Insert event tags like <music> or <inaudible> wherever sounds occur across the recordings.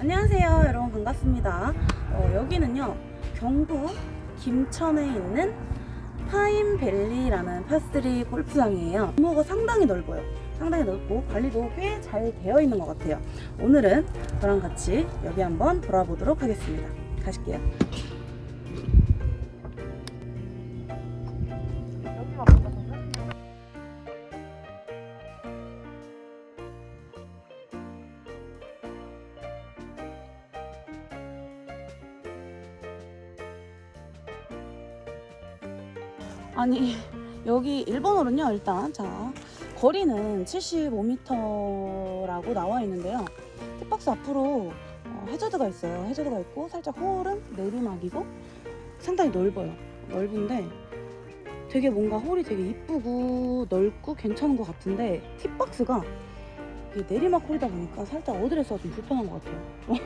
안녕하세요 여러분 반갑습니다. 어, 여기는요 경북 김천에 있는 파인밸리라는 파스리 골프장이에요. 규모가 상당히 넓어요. 상당히 넓고 관리도 꽤 잘 되어 있는 것 같아요. 오늘은 저랑 같이 여기 한번 돌아보도록 하겠습니다. 가실게요 아니 여기 1번홀은요 일단. 자 거리는 75m라고 나와 있는데요. 팁박스 앞으로 어, 해저드가 있어요. 해저드가 있고 살짝 홀은 내리막이고 상당히 넓어요. 넓은데 되게 뭔가 홀이 되게 이쁘고 넓고 괜찮은 것 같은데 팁박스가 이게 내리막 홀이다 보니까 살짝 어드레스가 좀 불편한 것 같아요. <laughs>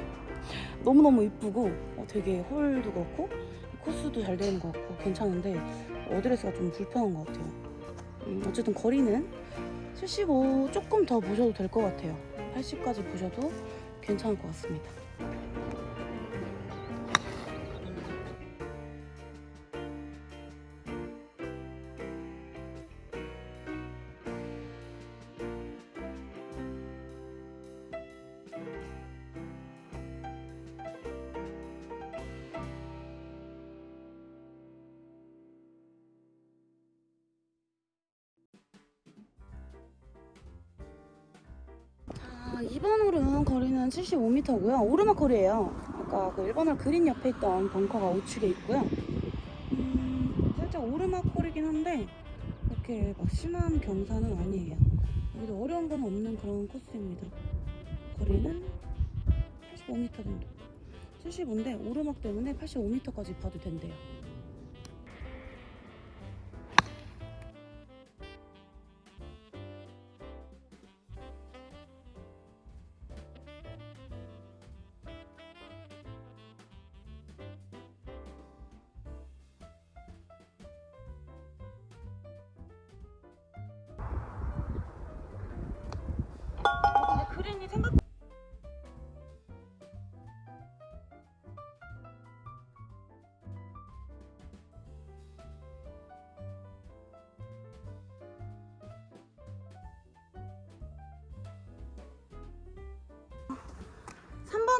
너무너무 이쁘고 어, 되게 홀도 그렇고 코스도 잘 되는 것 같고 괜찮은데 어드레스가 좀 불편한 것 같아요. 음, 어쨌든 거리는 75 조금 더 보셔도 될 것 같아요. 80까지 보셔도 괜찮을 것 같습니다. 자, 2번 홀은 거리는 75m고요. 오르막 홀이에요. 아까 그 1번 홀 그린 옆에 있던 벙커가 우측에 있고요. 음, 살짝 오르막 홀이긴 한데 그렇게 막 심한 경사는 아니에요. 여기도 어려운 건 없는 그런 코스입니다. 거리는 85m 정도. 75인데 오르막 때문에 85m까지 봐도 된대요.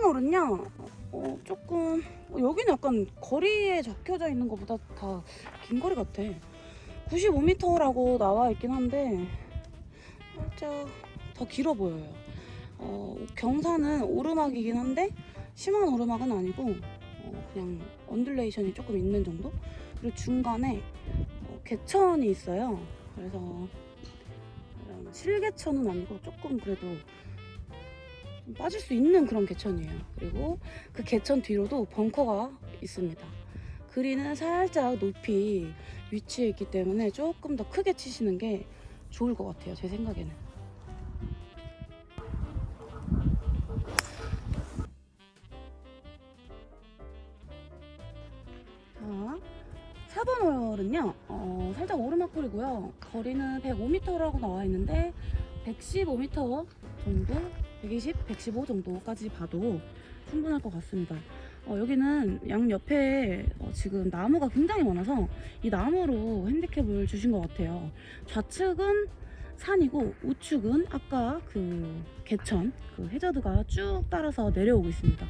삼번 홀은요 어, 조금 어, 여기는 약간 거리에 적혀져 있는 것보다 다 긴 거리 같아. 95m라고 나와 있긴 한데 살짝 더 길어 보여요. 어, 경사는 오르막이긴 한데 심한 오르막은 아니고 어, 그냥 언듈레이션이 조금 있는 정도? 그리고 중간에 어, 개천이 있어요. 그래서 실개천은 아니고 조금 그래도 좀 빠질 수 있는 그런 개천이에요. 그리고 그 개천 뒤로도 벙커가 있습니다. 그린은 살짝 높이 위치해 있기 때문에 조금 더 크게 치시는 게 좋을 것 같아요 제 생각에는. 자, 4번 홀은요, 어, 살짝 오르막홀이고요. 거리는 105m라고 나와 있는데, 115m 정도, 120, 115 정도까지 봐도 충분할 것 같습니다. 어, 여기는 양 옆에 어, 지금 나무가 굉장히 많아서 이 나무로 핸디캡을 주신 것 같아요. 좌측은 산이고 우측은 아까 그 개천, 그 해저드가 쭉 따라서 내려오고 있습니다.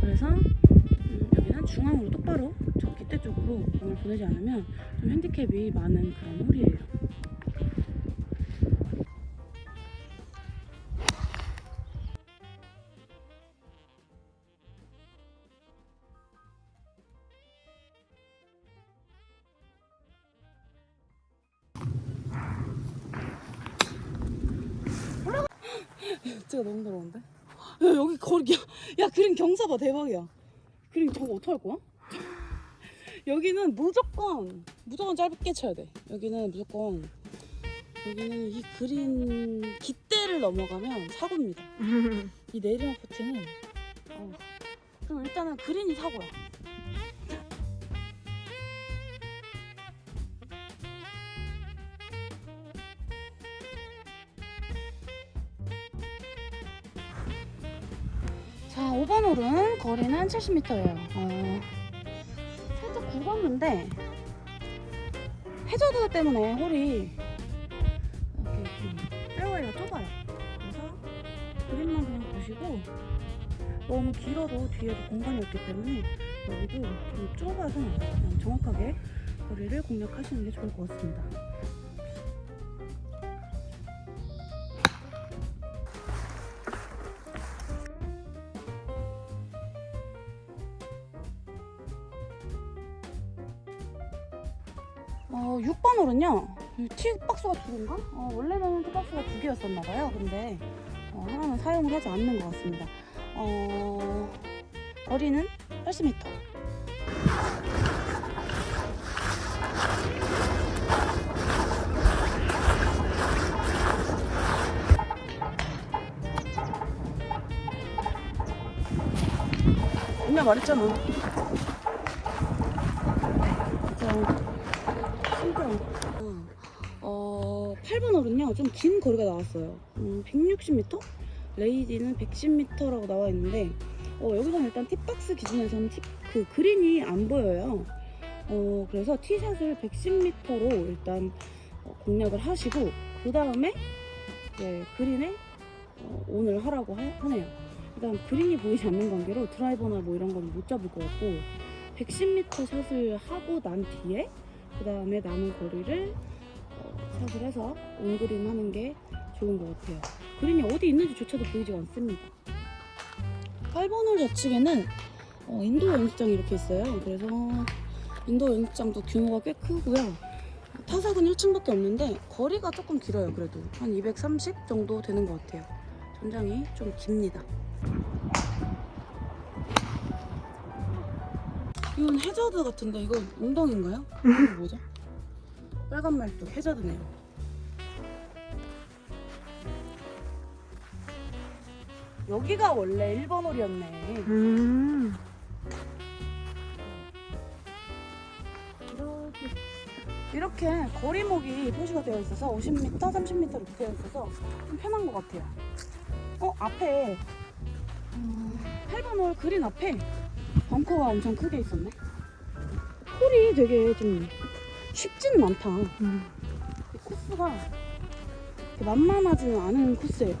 그래서 음, 여기는 중앙으로 똑바로 저 깃대 쪽으로 공을 보내지 않으면 좀 핸디캡이 많은 그런 홀이에요. 진짜 너무 더러운데? 야, 여기 거리, 야, 야, 그림 경사 봐, 대박이야. 그림 저거 어떡할 거야? 여기는 무조건, 무조건 짧게 쳐야 돼. 여기는 무조건, 여기는 이 그린 깃대를 넘어가면 사고입니다. <laughs> 이 내리막 퍼팅은, 어, 그럼 일단은 그린이 사고야. 자 자, 5번 홀은 거리는 70m예요. 어, 살짝 굵었는데 해저드 때문에 홀이 이렇게 좀 페어웨이가 좁아요. 그래서 그림만 그냥 보시고 너무 길어도 뒤에도 공간이 없기 때문에 여기도 좀 좁아서 그냥 정확하게 거리를 공략하시는 게 좋을 것 같습니다. 6번 홀은요. 티박스가 두 개인가? 어, 원래는 티박스가 두 개였었나 봐요. 근데 어, 하나는 사용을 하지 않는 것 같습니다. 어, 거리는 80m. 맨날 말했잖아. 진짜 신기하다. 어, 8번 홀은요, 좀 긴 거리가 나왔어요. 음, 160m? 레이디는 110m라고 나와 있는데, 어, 여기서는 일단 팁박스 기준에서는 팁, 그 그린이 안 보여요. 어, 그래서 티샷을 110m로 일단 어, 공략을 하시고, 그 다음에 이제 그린에 어, 온을 하라고 하, 하네요. 일단 그린이 보이지 않는 관계로 드라이버나 뭐 이런 건 못 잡을 것 같고, 110m 샷을 하고 난 뒤에 그 다음에 남은 거리를 어, 샷을 해서 온그린 하는 게 좋은 것 같아요. 그린이 어디 있는지조차도 보이지 않습니다. 8번 홀 좌측에는 어, 인도 연습장이 이렇게 있어요. 그래서 인도 연습장도 규모가 꽤 크고요. 타석은 1층밖에 없는데 거리가 조금 길어요. 그래도 한 230 정도 되는 것 같아요. 전장이 좀 깁니다. 이건 해저드 같은데 이건 웅덩인가요? 이거 뭐죠? 빨간 말도 해저드네요. 여기가 원래 1번 홀이었네. 음. 이렇게 이렇게 거리목이 표시가 되어 있어서 50m, 30m 이렇게 되어 있어서 좀 편한 것 같아요. 어 앞에 음, 8번 홀 그린 앞에 벙커가 엄청 크게 있었네. 홀이 되게 좀 쉽지는 않다. 음. 이 코스가 만만하지는 않은 코스예요.